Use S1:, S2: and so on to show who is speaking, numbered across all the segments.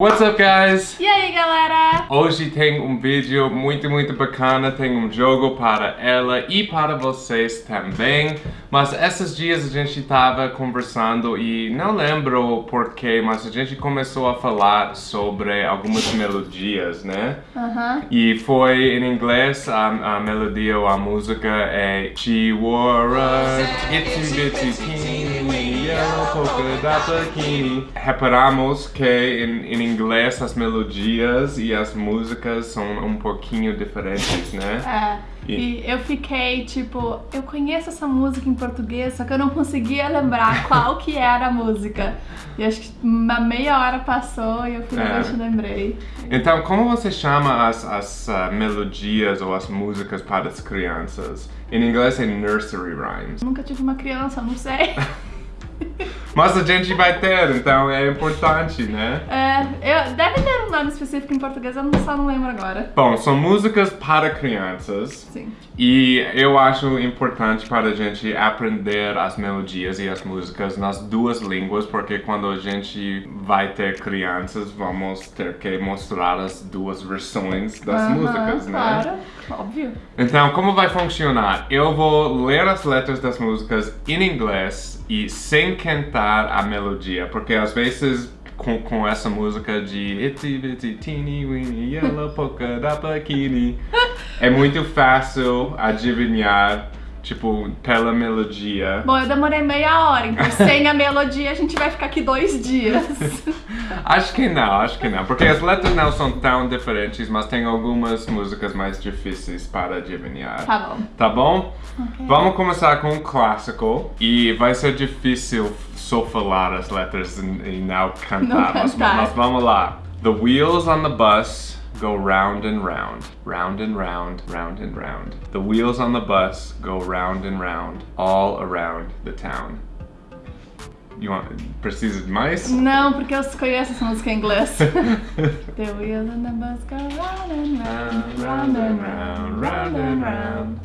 S1: What's up, guys?
S2: E aí, galera?
S1: Hoje tem um vídeo muito, muito bacana, tem um jogo para ela e para vocês também. Mas esses dias a gente estava conversando e não lembro porquê, mas a gente começou a falar sobre algumas melodias, né?
S2: Aham.
S1: E foi em inglês, a, a melodia ou a música é She wore a itsy bitsy teeny yellow polka dot bikini. Reparamos que em, em inglês as melodias e as músicas são um pouquinho diferentes, né?
S2: É. E eu fiquei tipo, eu conheço essa música em português, só que eu não conseguia lembrar qual que era a música. E acho que uma meia hora passou e eu finalmente
S1: É.
S2: lembrei.
S1: Então, como você chama as, as ah, melodias ou as músicas para as crianças? Em inglês é nursery rhymes.
S2: Nunca tive uma criança, não sei.
S1: Mas a gente vai ter, então é importante, né?
S2: É, eu, deve ter um nome específico em português, eu não- só não lembro agora.
S1: Bom, são músicas para crianças.
S2: Sim.
S1: E eu acho importante para a gente aprender as melodias e as músicas nas duas línguas, porque quando a gente vai ter crianças, vamos ter que mostrar as duas versões das
S2: Aham,
S1: músicas, né?
S2: Claro, óbvio.
S1: Então, como vai funcionar? Eu vou ler as letras das músicas em inglês e sem cantar a melodia, porque às vezes com, com essa música de Itsy Bitsy Teeny Weeny Yellow Polka Dot Bikini é muito fácil adivinhar, tipo, pela melodia.
S2: Bom, eu demorei meia hora, então sem a melodia a gente vai ficar aqui dois dias.
S1: Acho que não, acho que não, porque as letras não são tão diferentes, mas tem algumas músicas mais difíceis para adivinhar.
S2: Tá bom.
S1: Tá bom?
S2: Ok.
S1: Vamos começar com um clássico e vai ser difícil só falar as letras e, e não cantar,
S2: Não
S1: mas,
S2: cantar.
S1: mas vamos lá. The wheels on the bus go round and round, round and round, round and round. The wheels on the bus go round and round, all around the town. You want, precisa de mais?
S2: Não, porque eu conheço essa música em inglês. The wheels on the bus go round and round, round and round, round and round.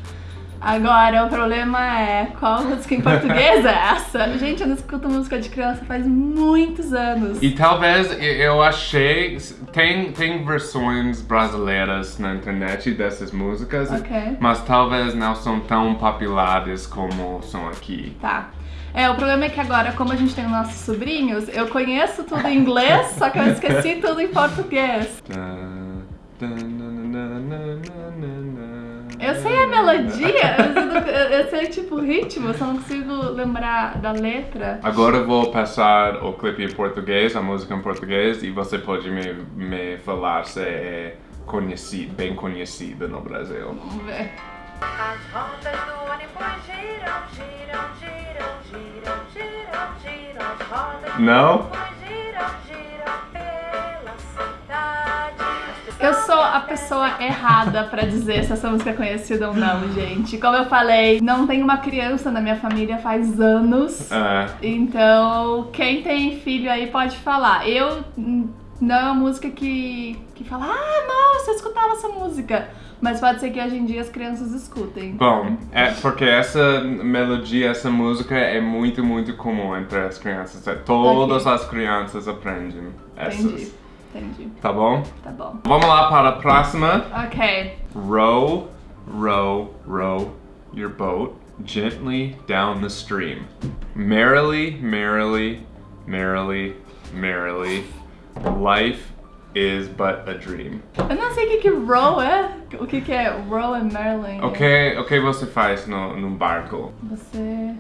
S2: Agora, o problema é qual música em português é essa? Gente, eu não escuto música de criança faz muitos anos.
S1: E talvez eu achei. Tem, tem versões brasileiras na internet dessas músicas,
S2: Ok.
S1: mas talvez não são tão populares como são aqui.
S2: Tá. É, o problema é que agora, como a gente tem os nossos sobrinhos, eu conheço tudo em inglês, só que eu esqueci tudo em português. Eu sei a melodia, eu, eu- eu sei tipo o ritmo, só não consigo lembrar da letra.
S1: Agora eu vou passar o clipe em português, a música em português, e você pode me, me falar se é conhecido, bem conhecida no Brasil.
S2: Vamos ver.
S3: As rodas do ônibus giram, giram, giram, giram, giram, giram. As rodas do
S1: Não?
S2: Pessoa errada pra dizer se essa música é conhecida ou não, gente. Como eu falei, não tem uma criança na minha família faz anos.
S1: É,
S2: Então, quem tem filho aí pode falar. Eu não é uma música que, que fala, ah, nossa, eu escutava essa música. Mas pode ser que hoje em dia as crianças escutem.
S1: Bom, é porque essa melodia, essa música é muito, muito comum entre as crianças. É, Todas as crianças aprendem essas.
S2: Entendi, entendi.
S1: Tá bom?
S2: Tá bom.
S1: Vamos lá para a próxima.
S2: Ok.
S1: Row, row, row your boat gently down the stream. Merrily, merrily, merrily, merrily. Life is but a dream.
S2: Eu não sei o que que row é. O que que é row and Marilyn?
S1: O que, o que você faz no, no barco?
S2: Você...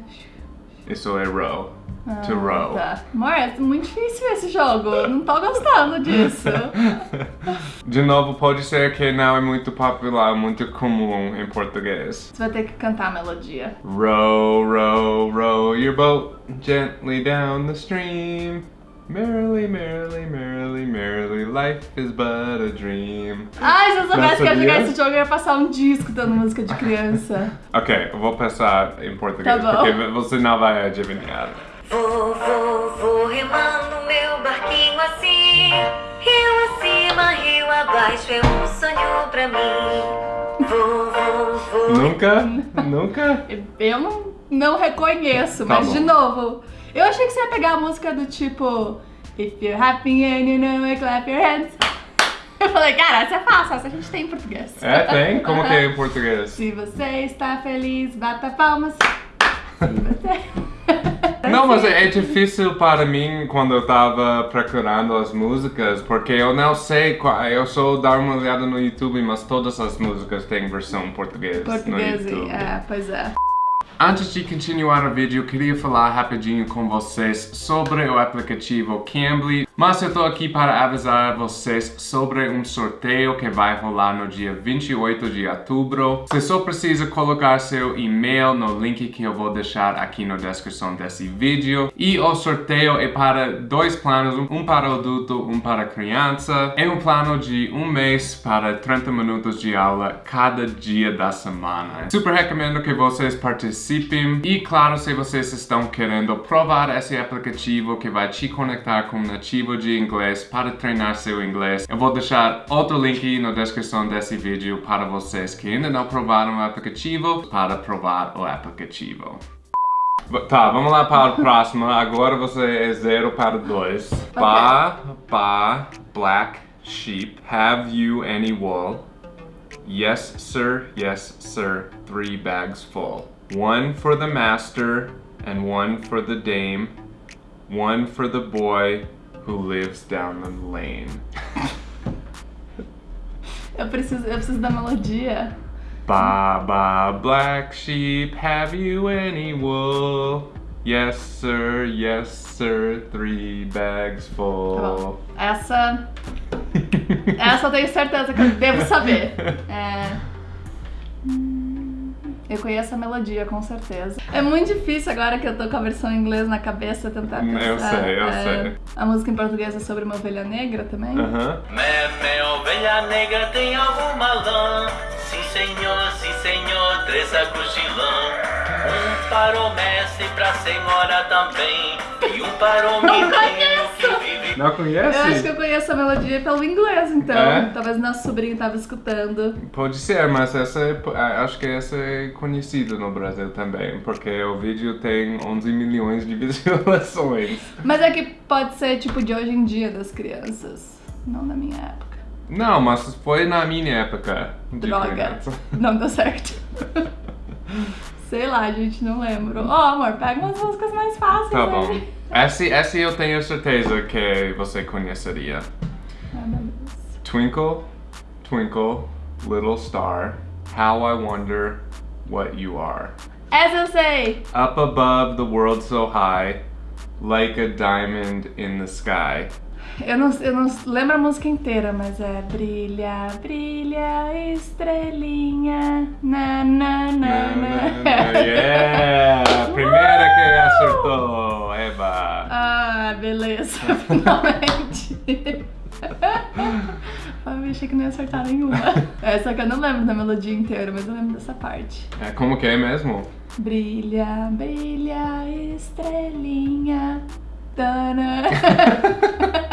S1: Isso é row.
S2: Ah,
S1: To row.
S2: Tá. Amor, é muito difícil esse jogo. Não tô gostando disso.
S1: De novo, pode ser que não é muito popular, muito comum em português.
S2: Você vai ter que cantar a melodia.
S1: Row, row, row your boat gently down the stream. Merrily, merrily, merrily, merrily, life is but a dream.
S2: Ai, se eu soubesse que ia jogar esse jogo, eu ia passar um dia escutando música de criança.
S1: Ok, eu vou passar em português,
S2: Tá
S1: porque você não vai adivinhar.
S3: Vou, vou, vou remando meu barquinho assim. Rio acima, rio abaixo, é um sonho pra mim. Vou, vou, vou.
S1: Nunca? Nunca?
S2: Eu não, não reconheço,
S1: Tá
S2: mas
S1: bom.
S2: de novo. Eu achei que você ia pegar a música do tipo If you're happy and you know it, clap your hands. Eu falei, cara, essa é fácil, essa a gente tem em português.
S1: É, tem? Como que é em português?
S2: Se você está feliz, bata palmas. Se você...
S1: Não, mas é, é difícil para mim quando eu tava procurando as músicas, porque eu não sei qual. Eu só dar uma olhada no YouTube, mas todas as músicas têm versão no YouTube.
S2: é, pois é.
S1: Antes de continuar o vídeo, queria falar rapidinho com vocês sobre o aplicativo Cambly, mas eu tô aqui para avisar vocês sobre um sorteio que vai rolar no dia 28 de outubro. Você só precisa colocar seu e-mail no link que eu vou deixar aqui na descrição desse vídeo. E o sorteio é para dois planos, um para adulto, um para criança. É um plano de um mês para 30 minutos de aula cada dia da semana. Super recomendo que vocês participem e claro, se vocês estão querendo provar esse aplicativo que vai te conectar com um nativo de inglês para treinar seu inglês, eu vou deixar outro link na descrição desse vídeo para vocês que ainda não provaram o aplicativo, para provar o aplicativo. Tá, vamos lá para a próxima. Agora você é 0 para 2. Ba, ba, black sheep, have you any wool? Yes, sir, yes, sir, three bags full. One for the master and one for the dame. One for the boy who lives down the lane.
S2: Eu preciso, eu preciso da melodia.
S1: Ba ba black sheep, have you any wool? Yes sir, yes sir, three bags
S2: Tá
S1: full.
S2: bom. Essa. Essa eu tenho certeza que eu devo saber. É. Eu conheço a melodia, com certeza. É muito difícil agora que eu tô com a versão em inglês na cabeça tentar
S1: Eu
S2: pensar.
S1: sei, eu
S2: É,
S1: sei.
S2: A música em português é sobre uma ovelha negra também.
S1: Aham.
S4: Mé, mé, ovelha negra tem alguma lã? Sim senhor, sim senhor, três sacos de lã. Um para o mestre e pra senhora também. E um para o menino que vive
S1: Não conhece?
S2: Eu acho que eu conheço a melodia pelo inglês, então.
S1: É?
S2: Talvez nosso sobrinho tava escutando.
S1: Pode ser, mas essa é, ah, acho que essa é conhecida no Brasil também, porque o vídeo tem 11 milhões de visualizações.
S2: Mas é que pode ser tipo de hoje em dia das crianças. Não da minha época.
S1: Não, mas foi na minha época.
S2: Droga. Não deu certo. Sei lá, gente, não lembro. Ó, amor, pega umas músicas mais fáceis
S1: Tá
S2: aí.
S1: Bom. Essa, essa eu tenho certeza que você conheceria. Twinkle, twinkle, little star, how I wonder what you are.
S2: Essa eu sei!
S1: Up above the world so high, like a diamond in the sky.
S2: Eu não, eu não lembro a música inteira, mas é Brilha, brilha, estrelinha, na, na, na, na.
S1: yeah! Primeira que acertou, Eva.
S2: Ah, beleza, finalmente. Eu achei que não ia acertar nenhuma. Essa que eu não lembro da melodia inteira, mas eu lembro dessa parte.
S1: É, como que é mesmo?
S2: Brilha, brilha, estrelinha. Tana.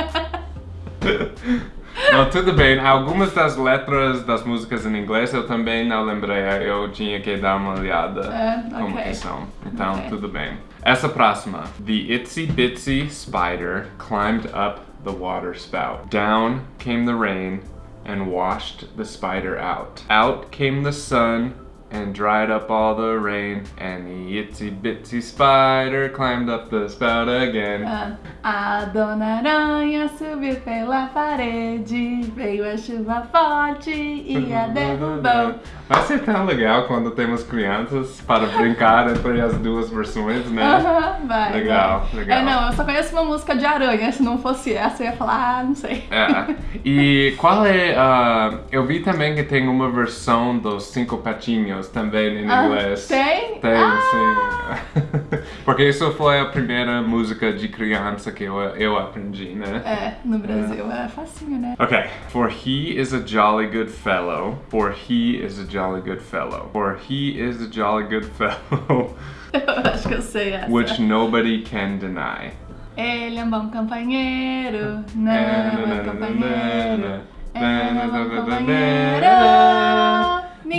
S1: Não, tudo bem. Algumas das letras das músicas em inglês eu também não lembrei. Eu tinha que dar uma olhada
S2: É,
S1: como que são. Então,
S2: Ok.
S1: tudo bem. Essa próxima. The itsy bitsy spider climbed up the water spout. Down came the rain and washed the spider out. Out came the sun and dried up all the rain. And the itsy bitsy spider climbed up the spout again.
S2: Ah, A dona aranha subiu pela parede, veio a chuva forte e a derrubou.
S1: Vai ser tão legal quando temos crianças para brincar entre as duas versões, né?
S2: Aham, vai.
S1: Legal,
S2: vai.
S1: legal.
S2: É, não, eu só conheço uma música de aranha. Se não fosse essa, eu ia falar, ah, não sei.
S1: É. E qual é. ah, eu vi também que tem uma versão dos Cinco Patinhos também em
S2: Ah,
S1: inglês.
S2: tem?
S1: Tem,
S2: Ah!
S1: sim. Porque isso foi a primeira música de criança que eu, eu aprendi, né?
S2: É, no Brasil é facinho, né?
S1: Okay. For he is a jolly good fellow. For he is a jolly good fellow. For he is a jolly good fellow,
S2: Eu acho que eu sei essa.
S1: which nobody can deny.
S2: Ele é um bom companheiro, não
S1: É,
S2: é um bom companheiro. Ele é um bom
S1: companheiro.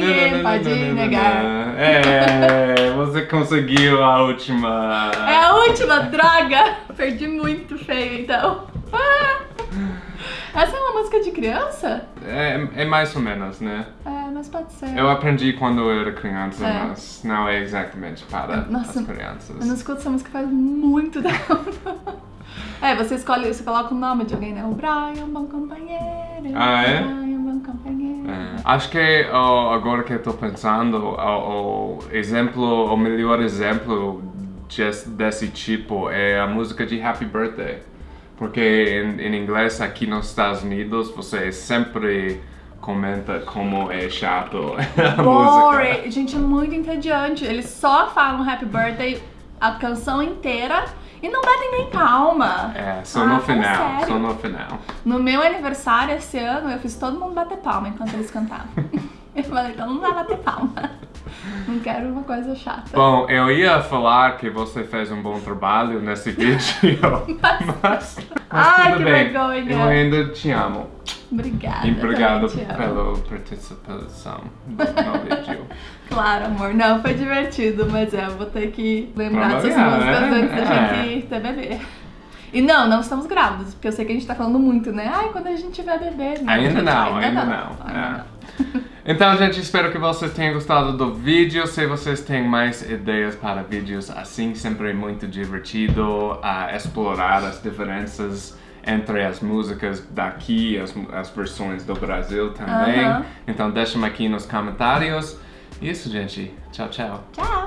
S2: Ninguém pode negar.
S1: É, você conseguiu a última.
S2: É a última, droga! Perdi muito feio, então. Essa é uma música de criança?
S1: É, é mais ou menos, né?
S2: É, mas pode ser.
S1: Eu aprendi quando eu era criança,
S2: É.
S1: mas não é exatamente para
S2: Nossa,
S1: as crianças.
S2: Eu não escuto essa música faz muito tempo. É, você escolhe, você coloca o nome de alguém, né? O Brian, bom companheiro.
S1: Ah, é?
S2: Brian, bom companheiro.
S1: É. Acho que ó, agora que tô pensando, o, o exemplo, o melhor exemplo des- desse tipo é a música de Happy Birthday. Porque em, em inglês aqui nos Estados Unidos você sempre comenta como é chato a música.
S2: Boring. Gente, é muito entediante. Eles só falam Happy Birthday a canção inteira e não batem nem palma.
S1: É, só
S2: Ah,
S1: no
S2: fala
S1: final,
S2: sério.
S1: só no final.
S2: No meu aniversário esse ano, eu fiz todo mundo bater palma enquanto eles cantavam. eu falei, então não vai bater palma. Não quero uma coisa chata.
S1: Bom, eu ia falar que você fez um bom trabalho nesse vídeo, mas, mas
S2: Ai,
S1: tudo
S2: que
S1: bem.
S2: vergonha.
S1: Eu ainda te amo.
S2: Obrigada.
S1: E obrigado pela participação no vídeo.
S2: Claro, amor. Não, foi divertido, mas é, eu vou ter que lembrar dessas músicas
S1: né?
S2: antes da
S1: É.
S2: gente ter bebê. E não, não estamos grávidos, porque eu sei que a gente tá falando muito, né? Ai, quando a gente tiver bebê. né?
S1: Ainda não, ainda não.
S2: Ainda
S1: É.
S2: não.
S1: Então, gente, espero que vocês tenham gostado do vídeo. Se vocês têm mais ideias para vídeos assim, sempre é muito divertido a explorar as diferenças entre as músicas daqui as, as versões do Brasil também.
S2: Aham.
S1: Então, deixem aqui nos comentários. Isso, gente. Tchau, tchau.
S2: Tchau!